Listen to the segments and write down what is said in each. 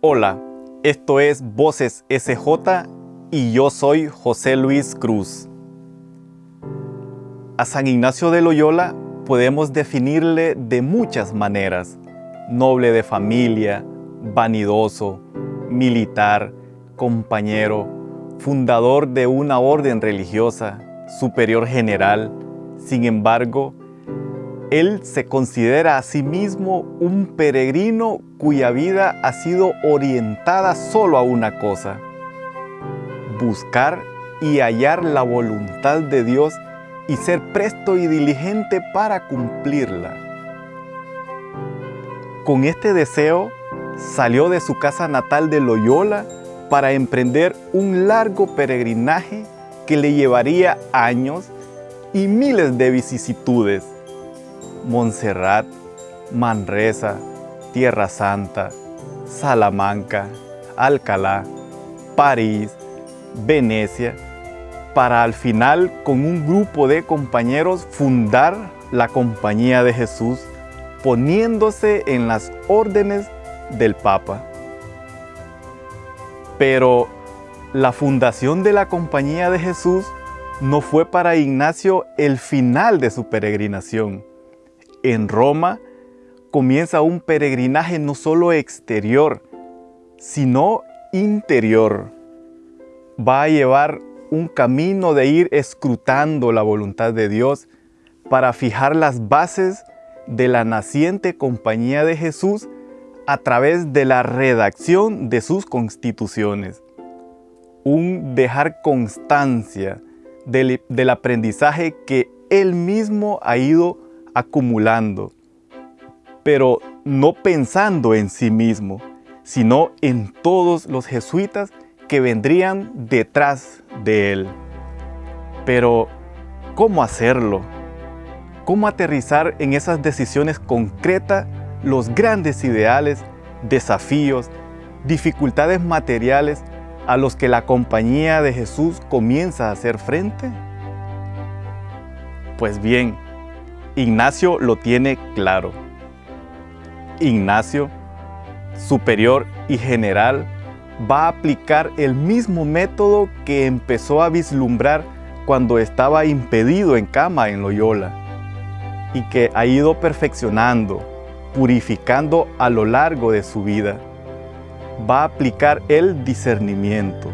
Hola, esto es Voces SJ y yo soy José Luis Cruz. A San Ignacio de Loyola podemos definirle de muchas maneras. Noble de familia, vanidoso, militar, compañero, fundador de una orden religiosa, superior general. Sin embargo, él se considera a sí mismo un peregrino cuya vida ha sido orientada solo a una cosa, buscar y hallar la voluntad de Dios y ser presto y diligente para cumplirla. Con este deseo, salió de su casa natal de Loyola para emprender un largo peregrinaje que le llevaría años y miles de vicisitudes Montserrat, Manresa, Tierra Santa, Salamanca, Alcalá, París, Venecia, para al final con un grupo de compañeros fundar la Compañía de Jesús, poniéndose en las órdenes del Papa. Pero la fundación de la Compañía de Jesús no fue para Ignacio el final de su peregrinación en Roma comienza un peregrinaje no solo exterior, sino interior. Va a llevar un camino de ir escrutando la voluntad de Dios para fijar las bases de la naciente compañía de Jesús a través de la redacción de sus constituciones. Un dejar constancia del, del aprendizaje que él mismo ha ido acumulando, pero no pensando en sí mismo, sino en todos los jesuitas que vendrían detrás de él. Pero, ¿cómo hacerlo? ¿Cómo aterrizar en esas decisiones concretas los grandes ideales, desafíos, dificultades materiales a los que la compañía de Jesús comienza a hacer frente? Pues bien, Ignacio lo tiene claro. Ignacio, superior y general, va a aplicar el mismo método que empezó a vislumbrar cuando estaba impedido en cama en Loyola y que ha ido perfeccionando, purificando a lo largo de su vida. Va a aplicar el discernimiento.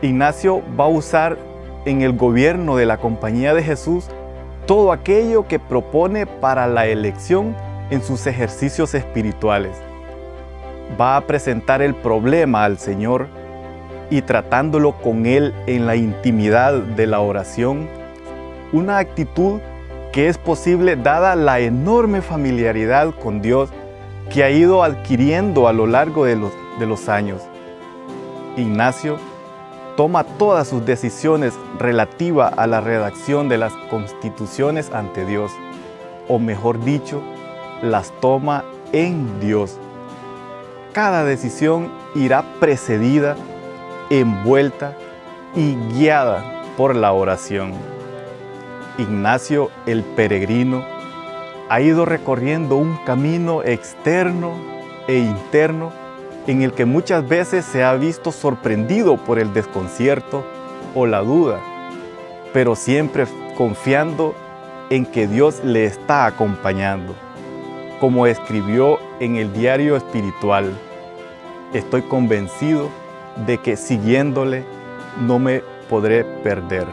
Ignacio va a usar en el gobierno de la Compañía de Jesús todo aquello que propone para la elección en sus ejercicios espirituales. Va a presentar el problema al Señor y tratándolo con Él en la intimidad de la oración, una actitud que es posible dada la enorme familiaridad con Dios que ha ido adquiriendo a lo largo de los, años. Ignacio toma todas sus decisiones relativas a la redacción de las constituciones ante Dios, o mejor dicho, las toma en Dios. Cada decisión irá precedida, envuelta y guiada por la oración. Ignacio el peregrino ha ido recorriendo un camino externo e interno en el que muchas veces se ha visto sorprendido por el desconcierto o la duda, pero siempre confiando en que Dios le está acompañando. Como escribió en el diario espiritual, estoy convencido de que siguiéndole no me podré perder.